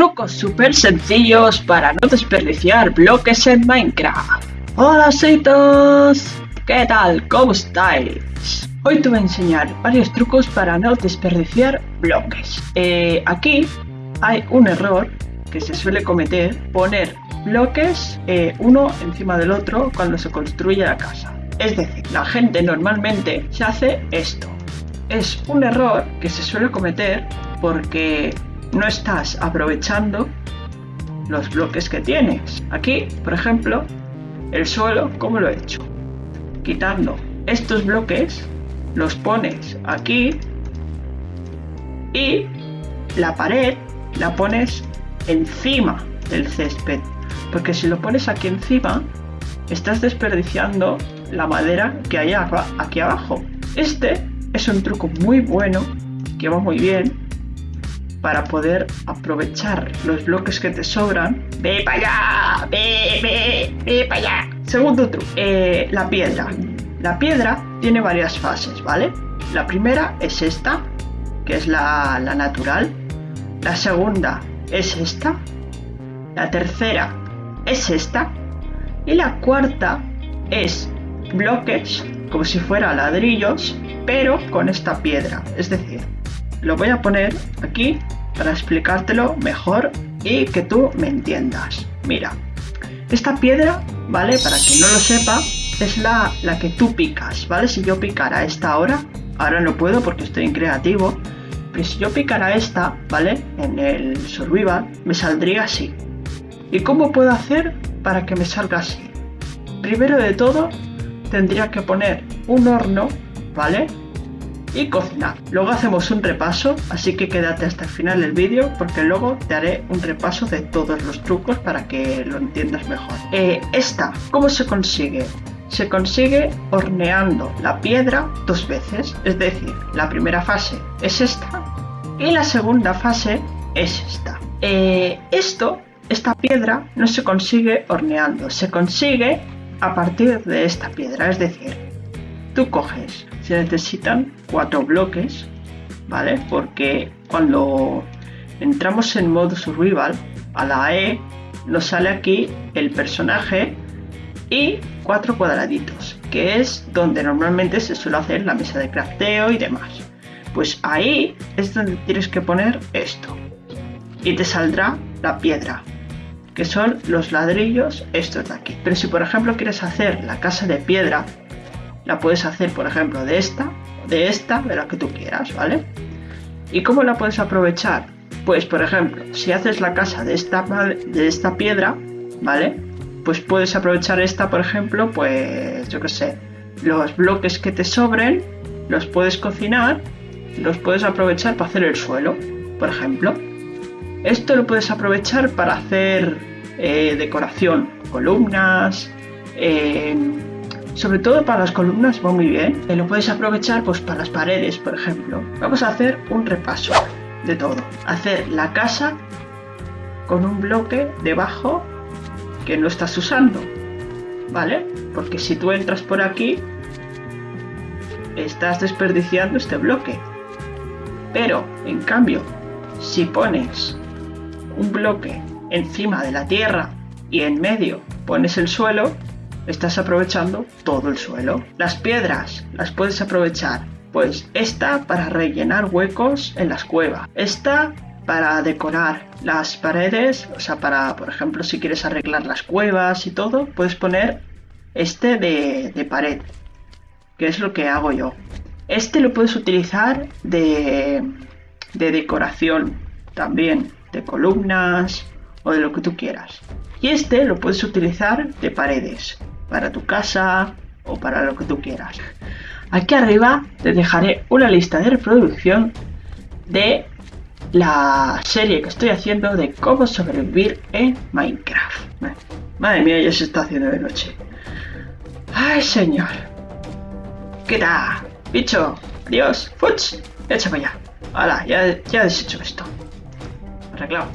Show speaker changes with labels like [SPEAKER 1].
[SPEAKER 1] trucos súper sencillos para no desperdiciar bloques en Minecraft. Hola chicos, ¿qué tal? ¿Cómo estáis? Hoy te voy a enseñar varios trucos para no desperdiciar bloques. Eh, aquí hay un error que se suele cometer, poner bloques eh, uno encima del otro cuando se construye la casa. Es decir, la gente normalmente se hace esto. Es un error que se suele cometer porque no estás aprovechando los bloques que tienes. Aquí, por ejemplo, el suelo, ¿cómo lo he hecho? Quitando estos bloques, los pones aquí y la pared la pones encima del césped. Porque si lo pones aquí encima, estás desperdiciando la madera que hay aquí abajo. Este es un truco muy bueno, que va muy bien, para poder aprovechar los bloques que te sobran. ¡Ve para allá! ¡Ve, ve, ve para allá! Segundo truco, eh, la piedra. La piedra tiene varias fases, ¿vale? La primera es esta, que es la, la natural. La segunda es esta. La tercera es esta. Y la cuarta es bloques, como si fuera ladrillos, pero con esta piedra. Es decir, lo voy a poner aquí para explicártelo mejor y que tú me entiendas. Mira, esta piedra, ¿vale? Para quien no lo sepa, es la, la que tú picas, ¿vale? Si yo picara esta ahora, ahora no puedo porque estoy en creativo, pero si yo picara esta, ¿vale? En el survival, me saldría así. ¿Y cómo puedo hacer para que me salga así? Primero de todo, tendría que poner un horno, ¿vale? Y cocinar. Luego hacemos un repaso, así que quédate hasta el final del vídeo porque luego te haré un repaso de todos los trucos para que lo entiendas mejor. Eh, esta, ¿cómo se consigue? Se consigue horneando la piedra dos veces, es decir, la primera fase es esta y la segunda fase es esta. Eh, esto, esta piedra, no se consigue horneando, se consigue a partir de esta piedra, es decir, tú coges se necesitan cuatro bloques, ¿vale? Porque cuando entramos en modo survival, a la E nos sale aquí el personaje y cuatro cuadraditos, que es donde normalmente se suele hacer la mesa de crafteo y demás. Pues ahí es donde tienes que poner esto. Y te saldrá la piedra, que son los ladrillos estos de aquí. Pero si por ejemplo quieres hacer la casa de piedra, la puedes hacer, por ejemplo, de esta, de esta, de la que tú quieras, ¿vale? ¿Y cómo la puedes aprovechar? Pues, por ejemplo, si haces la casa de esta, de esta piedra, ¿vale? Pues puedes aprovechar esta, por ejemplo, pues, yo qué sé, los bloques que te sobren, los puedes cocinar, los puedes aprovechar para hacer el suelo, por ejemplo. Esto lo puedes aprovechar para hacer eh, decoración, columnas, eh, sobre todo para las columnas va muy bien. Y lo puedes aprovechar pues para las paredes, por ejemplo. Vamos a hacer un repaso de todo. Hacer la casa con un bloque debajo que no estás usando. ¿Vale? Porque si tú entras por aquí, estás desperdiciando este bloque. Pero, en cambio, si pones un bloque encima de la tierra y en medio pones el suelo, estás aprovechando todo el suelo. Las piedras las puedes aprovechar, pues esta para rellenar huecos en las cuevas, esta para decorar las paredes, o sea, para, por ejemplo, si quieres arreglar las cuevas y todo, puedes poner este de, pared, que es lo que hago yo. Este lo puedes utilizar de, de decoración también, de columnas o de lo que tú quieras. Y este lo puedes utilizar de paredes para tu casa o para lo que tú quieras. Aquí arriba te dejaré una lista de reproducción de la serie que estoy haciendo de cómo sobrevivir en Minecraft. Madre mía, ya se está haciendo de noche. ¡Ay, señor! ¿Qué tal? Bicho, adiós. ¡Fuch! Para allá. Hala, ya, ya he deshecho esto. Arreglado.